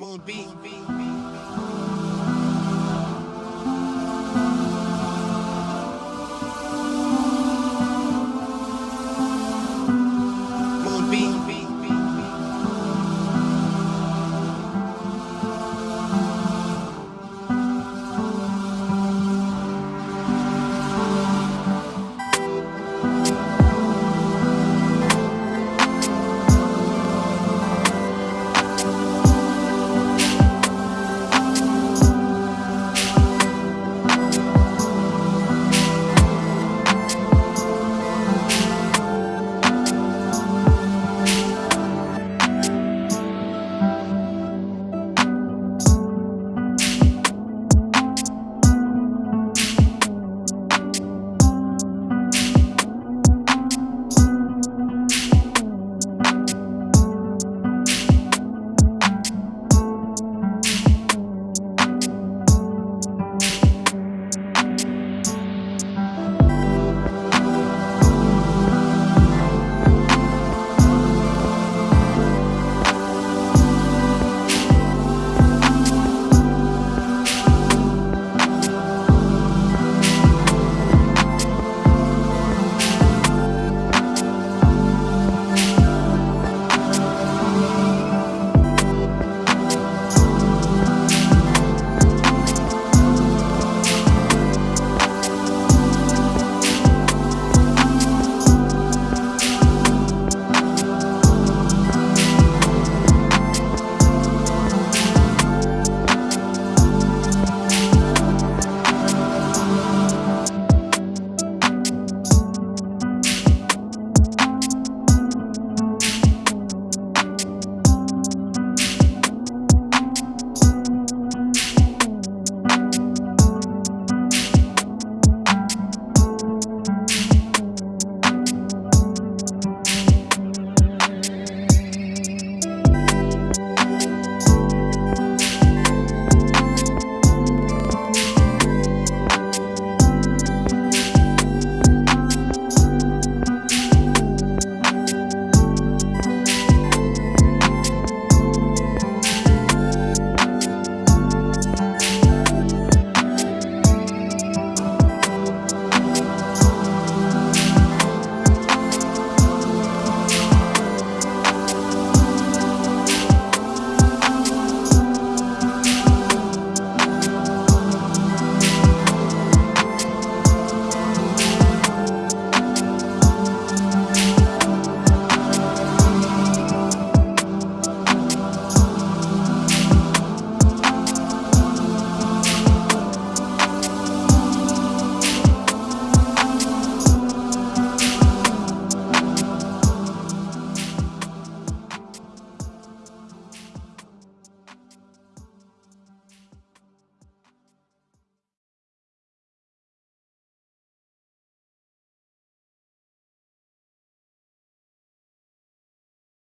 Moon beat.